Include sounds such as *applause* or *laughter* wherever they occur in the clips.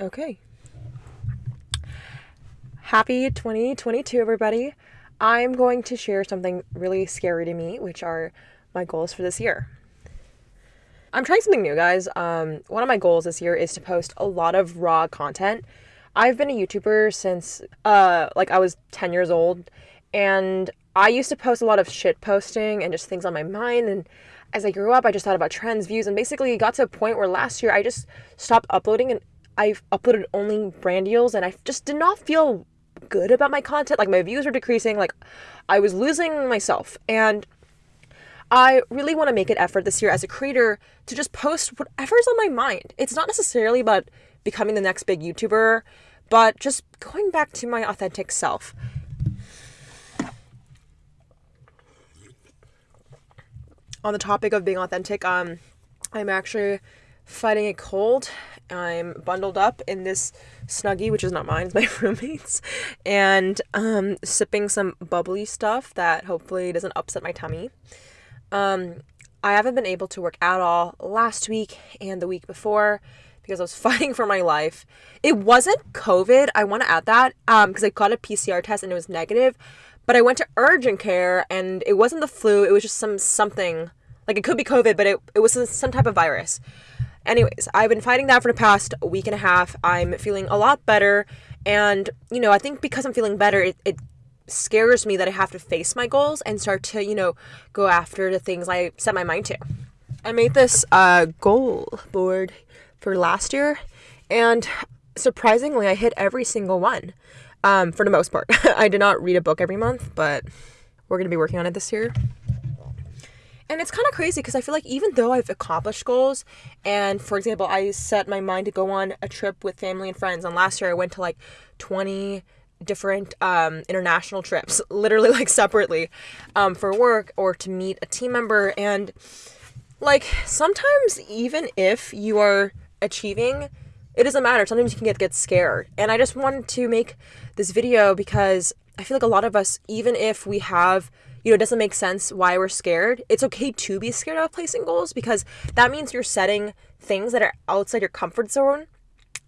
Okay. Happy 2022, everybody. I'm going to share something really scary to me, which are my goals for this year. I'm trying something new, guys. Um, one of my goals this year is to post a lot of raw content. I've been a YouTuber since uh, like I was 10 years old, and I used to post a lot of shit posting and just things on my mind. And as I grew up, I just thought about trends, views, and basically got to a point where last year I just stopped uploading and I've uploaded only brand deals, and I just did not feel good about my content. Like my views were decreasing, like I was losing myself. And I really want to make an effort this year as a creator to just post whatever's on my mind. It's not necessarily about becoming the next big YouTuber, but just going back to my authentic self. On the topic of being authentic, um, I'm actually fighting a cold. I'm bundled up in this snuggie, which is not mine, *laughs* it's my roommate's, and um, sipping some bubbly stuff that hopefully doesn't upset my tummy. Um, I haven't been able to work at all last week and the week before because I was *laughs* fighting for my life. It wasn't COVID. I want to add that because um, I got a PCR test and it was negative, but I went to urgent care and it wasn't the flu. It was just some something like it could be COVID, but it it was some type of virus. Anyways, I've been fighting that for the past week and a half. I'm feeling a lot better, and you know I think because I'm feeling better, it, it scares me that I have to face my goals and start to, you know, go after the things I set my mind to. I made this uh, goal board for last year, and surprisingly, I hit every single one um, for the most part. *laughs* I did not read a book every month, but we're going to be working on it this year. And it's kind of crazy because I feel like even though I've accomplished goals, and for example, I set my mind to go on a trip with family and friends, and last year I went to like 20 different um, international trips, *laughs* literally like separately, um, for work or to meet a team member. And like sometimes, even if you are achieving, it doesn't matter. Sometimes you can get get scared. And I just wanted to make this video because I feel like a lot of us, even if we have you know, it doesn't make sense why we're scared. It's okay to be scared of placing goals because that means you're setting things that are outside your comfort zone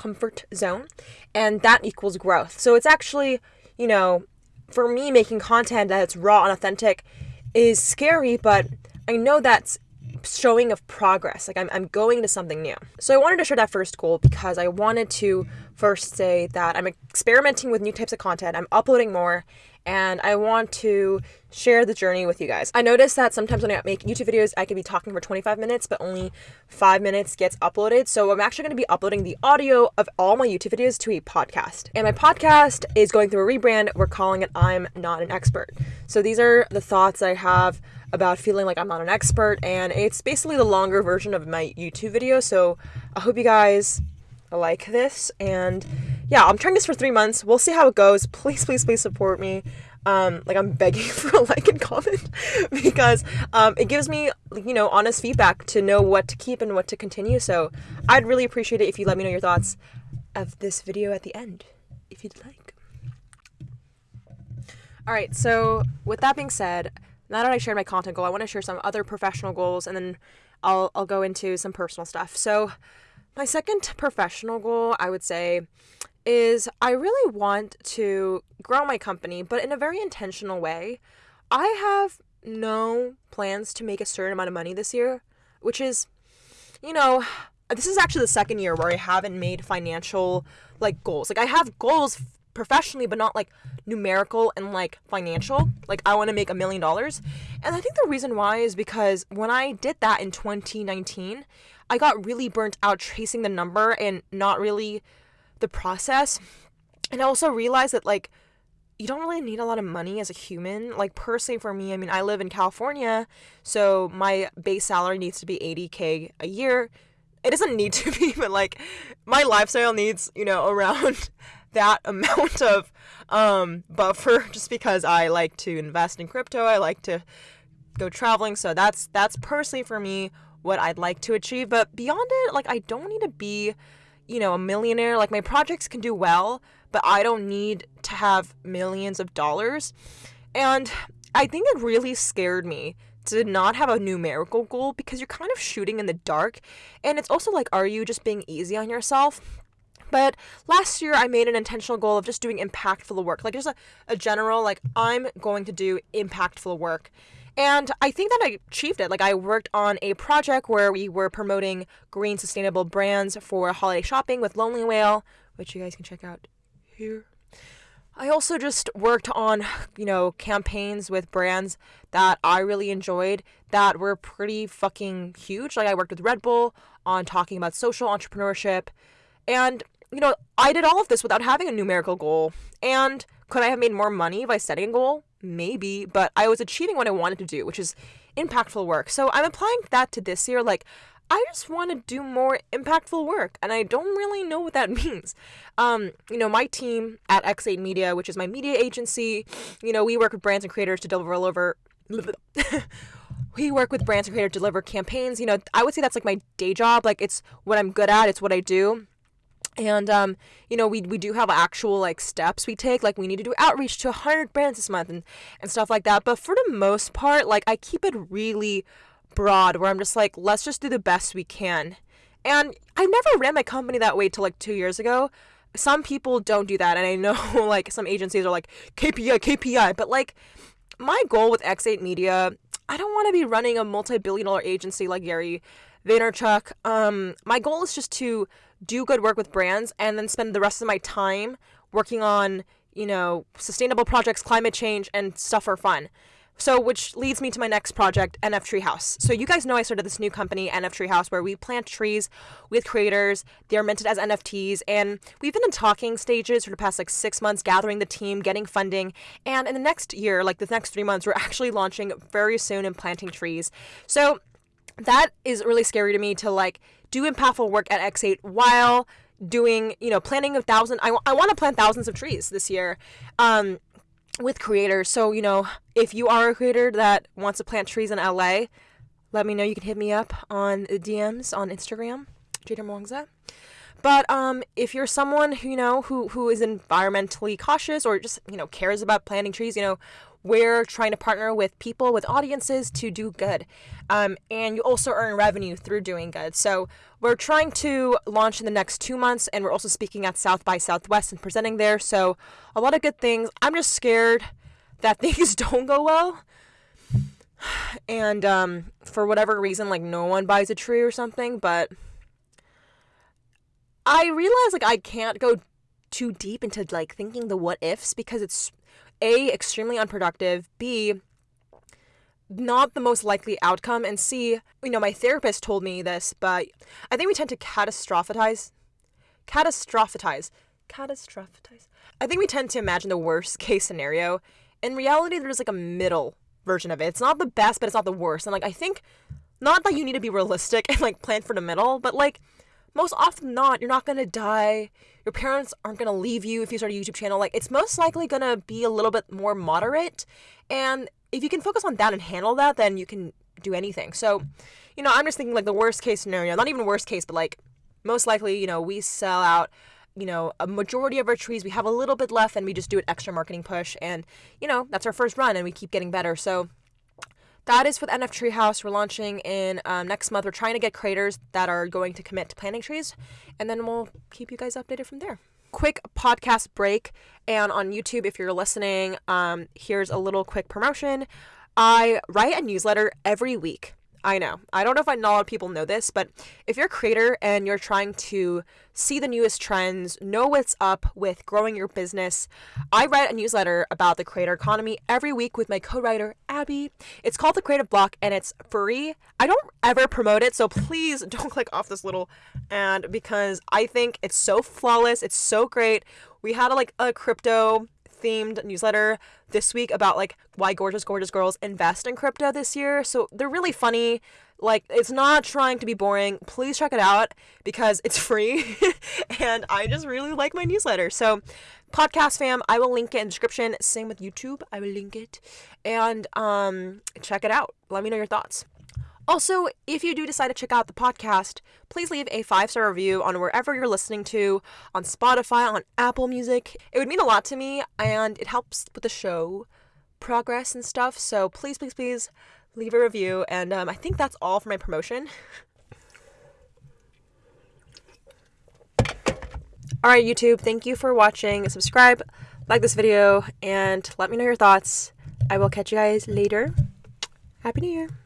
comfort zone, and that equals growth. So it's actually, you know, for me, making content that's raw and authentic is scary, but I know that's showing of progress. Like I'm, I'm going to something new. So I wanted to share that first goal because I wanted to first say that I'm experimenting with new types of content. I'm uploading more and I want to share the journey with you guys. I noticed that sometimes when I make YouTube videos, I can be talking for 25 minutes, but only five minutes gets uploaded. So I'm actually going to be uploading the audio of all my YouTube videos to a podcast. And my podcast is going through a rebrand. We're calling it I'm Not an Expert. So these are the thoughts I have about feeling like I'm not an expert, and it's basically the longer version of my YouTube video. So I hope you guys like this and yeah, I'm trying this for three months. We'll see how it goes. Please, please, please support me. Um, like I'm begging *laughs* for a like and comment *laughs* because um, it gives me, you know, honest feedback to know what to keep and what to continue. So I'd really appreciate it if you let me know your thoughts of this video at the end, if you'd like. All right, so with that being said, now that I shared my content goal, I want to share some other professional goals and then I'll, I'll go into some personal stuff. So my second professional goal, I would say, is I really want to grow my company, but in a very intentional way. I have no plans to make a certain amount of money this year, which is, you know, this is actually the second year where I haven't made financial like goals. Like I have goals professionally, but not like numerical and like financial. Like I want to make a million dollars. And I think the reason why is because when I did that in 2019, I got really burnt out chasing the number and not really the process. And I also realized that like you don't really need a lot of money as a human. Like personally for me, I mean, I live in California, so my base salary needs to be 80k a year. It doesn't need to *laughs* be, but like my lifestyle needs, you know, around *laughs* that amount of um buffer *laughs* just because I like to invest in crypto. I like to go traveling, so that's that's personally for me what I'd like to achieve. But beyond it, like I don't need to be you know, a millionaire. Like my projects can do well, but I don't need to have millions of dollars. And I think it really scared me to not have a numerical goal because you're kind of shooting in the dark. And it's also like, are you just being easy on yourself? But last year, I made an intentional goal of just doing impactful work, like just a, a general, like, I'm going to do impactful work. And I think that I achieved it. Like, I worked on a project where we were promoting green, sustainable brands for holiday shopping with Lonely Whale, which you guys can check out here. I also just worked on, you know, campaigns with brands that I really enjoyed that were pretty fucking huge. Like, I worked with Red Bull on talking about social entrepreneurship. And, you know, I did all of this without having a numerical goal. And could I have made more money by setting a goal? Maybe, but I was achieving what I wanted to do, which is impactful work. So I'm applying that to this year. Like, I just want to do more impactful work, and I don't really know what that *laughs* means. Um, you know, my team at X8 Media, which is my media agency, you know, we work with brands and creators to deliver over. *laughs* we work with brands and creators to deliver campaigns. You know, I would say that's like my day job. Like, it's what I'm good at. It's what I do and um, you know we, we do have actual like steps we take like we need to do outreach to 100 brands this month and, and stuff like that. But for the most part like i keep it really broad where i'm just like let's just do the best we can. And i never ran my company that way till like two years ago. Some people don't do that and i know *laughs* like some agencies are like kpi kpi but like my goal with x8 media i don't want to be running a multi-billion dollar agency like gary vaynerchuk. Um, my goal is just to do good work with brands and then spend the rest of my time working on, you know, sustainable projects, climate change, and stuff for fun. So, which leads me to my next project, NF Treehouse. So, you guys know I started this new company, NF Treehouse, where we plant trees with creators. They're minted as NFTs, and we've been in talking stages for the past like six months, gathering the team, getting funding. And in the next year, like the next three months, we're actually launching very soon and planting trees. So, that is really scary to me to like do impactful work at X8 while doing, you know, planting a thousand. I, I want to plant thousands of trees this year um, with creators. So, you know, if you are a creator that wants to plant trees in LA, let me know. You can hit me up on the DMs on Instagram, Jade Darmawangsa. But um, if you're someone who you know who who is environmentally cautious or just you know cares about planting trees, you know, we're trying to partner with people, with audiences to do good. Um, and you also earn revenue through doing good. So we're trying to launch in the next two months, and we're also speaking at South by Southwest and presenting there. So a lot of good things. I'm just scared that *laughs* things don't go well. *sighs* And um, for whatever reason, like no one buys a tree or something, but I realize like I can't go too deep into like thinking the what ifs because it's a, extremely unproductive, B, not the most likely outcome, and C, you know, my therapist told me this, but I think we tend to catastrophize. Catastrophize. Catastrophize. I think we tend to imagine the worst case scenario. In reality, there's like a middle version of it. It's not the best, but it's not the worst. And like, I think not that you need to be realistic and like plan for the middle, but like, most often not, you're not gonna die. Your parents aren't gonna leave you if you start a YouTube channel. Like, it's most likely gonna be a little bit more moderate. And if you can focus on that and handle that, then you can do anything. So, you know, I'm just thinking like the worst case scenario, not even worst case, but like most likely, you know, we sell out, you know, a majority of our trees. We have a little bit left and we just do an extra marketing push. And, you know, that's our first run and we keep getting better. So, that is with NF Treehouse. We're launching in um, next month. We're trying to get creators that are going to commit to planting trees, and then we'll keep you guys updated from there. Quick podcast break, and on YouTube, if you're listening, um, here's a little quick promotion. I write a newsletter every week. I know. I don't know if I know a lot of people know this, but if you're a creator and you're trying to see the newest trends, know what's up with growing your business, I write a newsletter about the creator economy every week with my co-writer Abby. It's called The Creative Block and it's free. I don't ever promote it, so please *laughs* don't click off this little and because I think it's so flawless, it's so great. We had a, like a crypto themed newsletter this week about like why gorgeous gorgeous girls invest in crypto this year. So they're really funny. Like it's not trying to be boring. Please check it out because it's *laughs* free and I just really like my newsletter. So podcast fam, I will link it in the description. Same with YouTube. I will link it and um check it out. Let me know your thoughts. Also, if you do decide to check out the podcast, please leave a five star review on wherever you're listening to, on Spotify, on Apple Music. It would mean a lot to me and it helps with the show progress and stuff. So please, please, please leave a review. And um, I think that's all for my promotion. *laughs* All right, YouTube, thank you for watching. Subscribe, like this video, and let me know your thoughts. I will catch you guys later. Happy New Year.